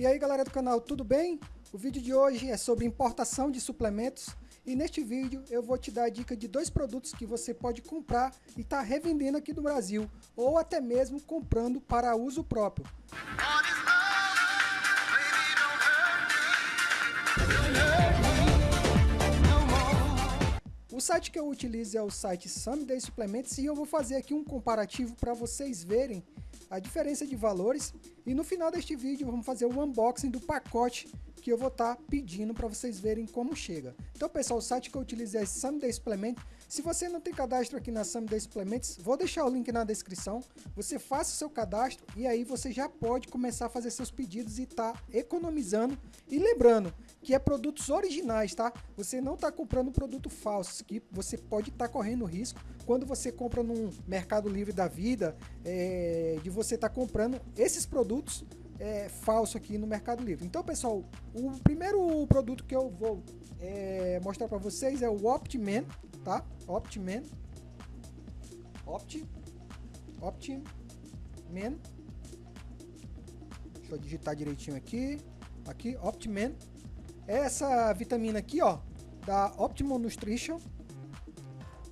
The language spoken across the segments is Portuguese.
E aí galera do canal, tudo bem? O vídeo de hoje é sobre importação de suplementos e neste vídeo eu vou te dar a dica de dois produtos que você pode comprar e estar tá revendendo aqui no Brasil ou até mesmo comprando para uso próprio. O site que eu utilizo é o site Someday Suplementos e eu vou fazer aqui um comparativo para vocês verem a diferença de valores e no final deste vídeo vamos fazer o unboxing do pacote que eu vou estar tá pedindo para vocês verem como chega. Então pessoal, o site que eu utilizo é Someday Supplement. Se você não tem cadastro aqui na Someday Supplements, vou deixar o link na descrição. Você faça o seu cadastro e aí você já pode começar a fazer seus pedidos e tá economizando. E lembrando que é produtos originais, tá? Você não está comprando produto falso, que você pode estar tá correndo risco quando você compra num Mercado Livre da vida, é, de você estar tá comprando esses produtos é, falso aqui no Mercado Livre. Então, pessoal, o primeiro produto que eu vou é, mostrar para vocês é o Optiman, tá? Optiman. Opt. Optiman. Deixa eu digitar direitinho aqui. Aqui, Optiman. Essa vitamina aqui, ó, da Optimum Nutrition.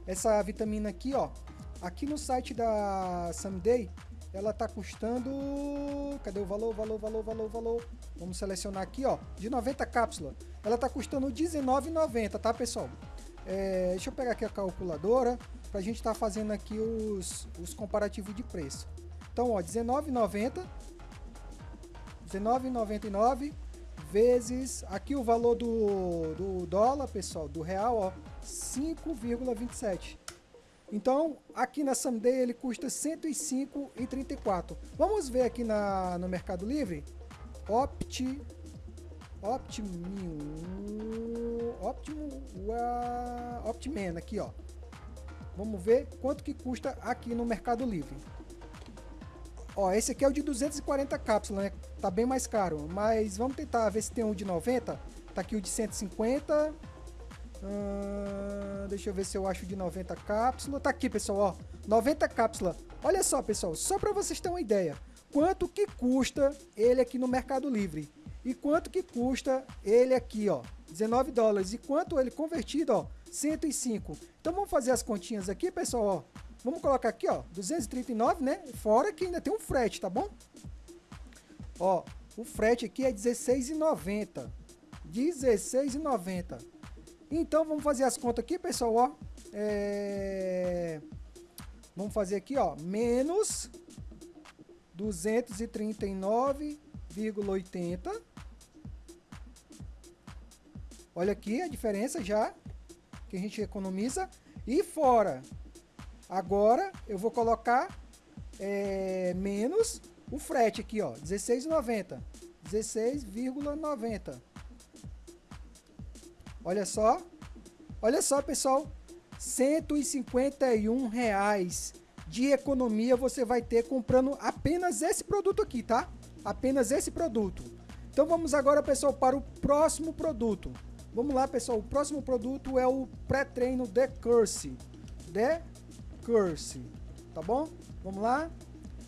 Essa vitamina aqui, ó, aqui no site da Someday, ela tá custando... Cadê o valor, valor, valor, valor, valor? Vamos selecionar aqui, ó, de 90 cápsulas. Ela tá custando R$19,90, tá, pessoal? É, deixa eu pegar aqui a calculadora pra gente estar tá fazendo aqui os, os comparativos de preço. Então, ó, R$19,90 R$19,99 vezes aqui o valor do, do dólar, pessoal, do real, ó, 5,27. Então, aqui na Someday ele custa 105,34. Vamos ver aqui na, no Mercado Livre. Opti... Optimum... Optimum... Uh, Optiman, aqui, ó. Vamos ver quanto que custa aqui no Mercado Livre. Ó, esse aqui é o de 240 cápsulas, né? Tá bem mais caro. Mas vamos tentar ver se tem um de 90. Tá aqui o de 150 Hum, deixa eu ver se eu acho de 90 cápsulas. Tá aqui, pessoal, ó. 90 cápsulas. Olha só, pessoal, só para vocês terem uma ideia. Quanto que custa ele aqui no Mercado Livre? E quanto que custa ele aqui, ó? 19 dólares. E quanto ele convertido, ó? 105. Então vamos fazer as continhas aqui, pessoal, ó. Vamos colocar aqui, ó, 239, né? Fora que ainda tem um frete, tá bom? Ó, o frete aqui é 16,90. 16,90. Então vamos fazer as contas aqui, pessoal, ó. É... Vamos fazer aqui, ó, menos 239,80. Olha aqui a diferença já que a gente economiza. E fora, agora eu vou colocar é, menos o frete aqui, ó, 16,90. 16,90. Olha só. Olha só, pessoal. 151 reais de economia você vai ter comprando apenas esse produto aqui, tá? Apenas esse produto. Então vamos agora, pessoal, para o próximo produto. Vamos lá, pessoal. O próximo produto é o pré-treino The Curse. The Curse. Tá bom? Vamos lá.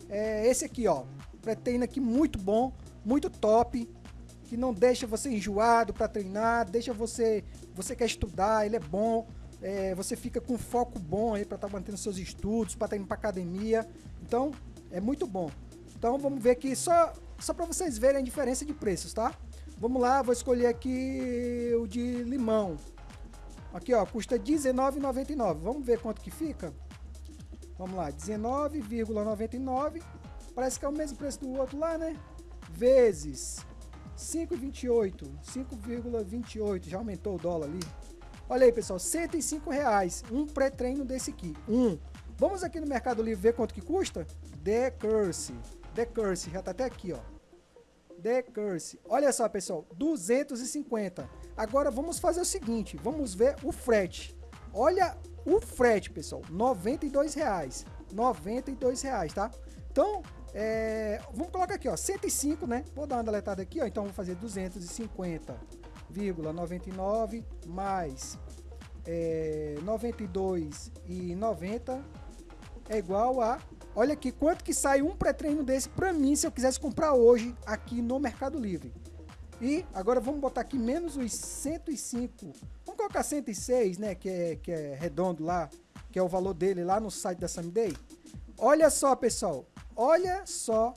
É esse aqui, ó. Pré-treino aqui muito bom, muito top que não deixa você enjoado para treinar, deixa você, você quer estudar, ele é bom, é, você fica com foco bom aí para estar tá mantendo seus estudos, para estar tá indo para academia, então é muito bom. Então vamos ver aqui só, só para vocês verem a diferença de preços, tá? Vamos lá, vou escolher aqui o de limão. Aqui ó, custa R$19,99. Vamos ver quanto que fica? Vamos lá, R$19,99. Parece que é o mesmo preço do outro lá, né? Vezes 5,28, 5,28, já aumentou o dólar ali. Olha aí, pessoal, 105 reais, um pré-treino desse aqui, um. Vamos aqui no Mercado Livre ver quanto que custa? The Curse, The Curse, já tá até aqui, ó. The Curse. Olha só, pessoal, 250. Agora vamos fazer o seguinte, vamos ver o frete. Olha o frete, pessoal, 92 reais, 92 reais, tá? Então, é, vamos colocar aqui, ó, 105, né? Vou dar uma deletada aqui, ó. Então, vou fazer 250,99 mais é, 92,90 é igual a Olha aqui quanto que sai um pré-treino desse para mim se eu quisesse comprar hoje aqui no Mercado Livre. E agora vamos botar aqui menos os 105. Vamos colocar 106, né, que é, que é redondo lá, que é o valor dele lá no site da Someday. Olha só, pessoal. Olha só.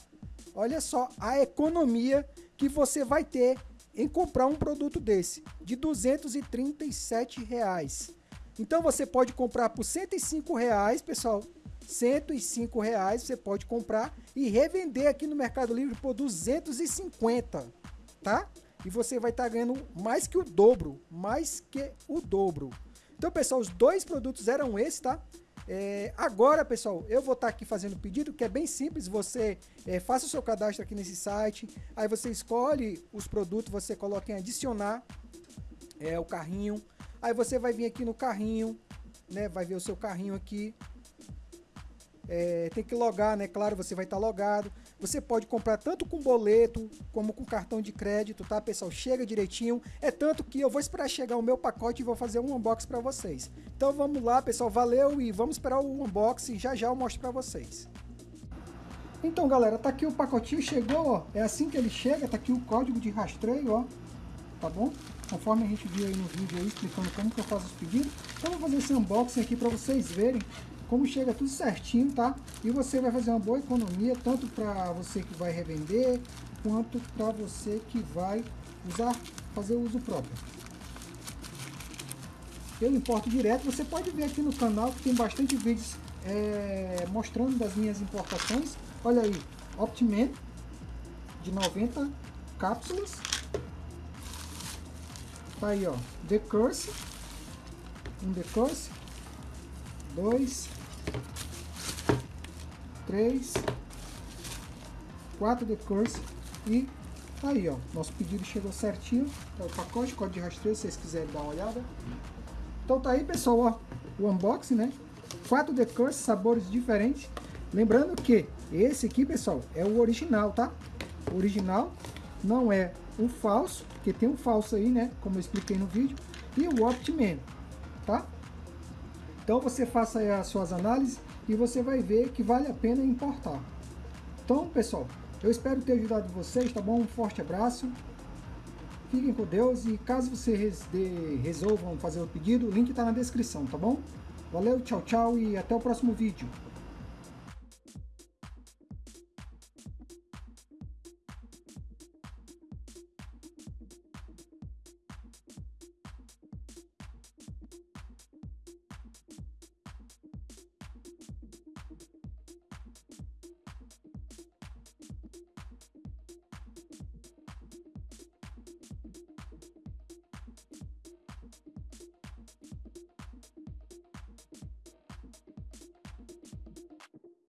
Olha só a economia que você vai ter em comprar um produto desse de 237 reais. Então você pode comprar por 105 reais, pessoal. 105 reais você pode comprar e revender aqui no Mercado Livre por 250, tá? E você vai estar tá ganhando mais que o dobro, mais que o dobro. Então, pessoal, os dois produtos eram esses, tá? É, agora, pessoal, eu vou estar tá aqui fazendo o pedido, que é bem simples. Você é, faça o seu cadastro aqui nesse site, aí você escolhe os produtos, você coloca em adicionar é, o carrinho. Aí você vai vir aqui no carrinho, né? Vai ver o seu carrinho aqui. É, tem que logar, né? Claro, você vai estar tá logado. Você pode comprar tanto com boleto como com cartão de crédito, tá, pessoal? Chega direitinho. É tanto que eu vou esperar chegar o meu pacote e vou fazer um unboxing para vocês. Então vamos lá, pessoal. Valeu e vamos esperar o unboxing. Já já eu mostro para vocês. Então, galera, tá aqui o pacotinho, chegou, ó. É assim que ele chega, tá aqui o código de rastreio, ó. Tá bom? Conforme a gente viu aí no vídeo aí, explicando como que eu faço os pedidos. Então, eu vou fazer esse unboxing aqui para vocês verem como chega tudo certinho, tá? E você vai fazer uma boa economia, tanto para você que vai revender, quanto para você que vai usar, fazer uso próprio. Eu importo direto, você pode ver aqui no canal que tem bastante vídeos é, mostrando das minhas importações. Olha aí, Optiman de 90 cápsulas. Tá aí, ó, The Curse, um The Curse, dois, 3, 4 de curso e aí, ó. Nosso pedido chegou certinho. Tá o pacote, código de rastreio, se vocês quiserem dar uma olhada. Então tá aí, pessoal, ó. O unboxing, né? 4 de curso, sabores diferentes. Lembrando que esse aqui, pessoal, é o original, tá? O original não é um falso, porque tem um falso aí, né? Como eu expliquei no vídeo. E o Optiman, tá? Então você faça as suas análises e você vai ver que vale a pena importar. Então, pessoal, eu espero ter ajudado vocês, tá bom? Um forte abraço. Fiquem com Deus e caso vocês resolvam fazer o pedido, o link está na descrição, tá bom? Valeu, tchau, tchau e até o próximo vídeo.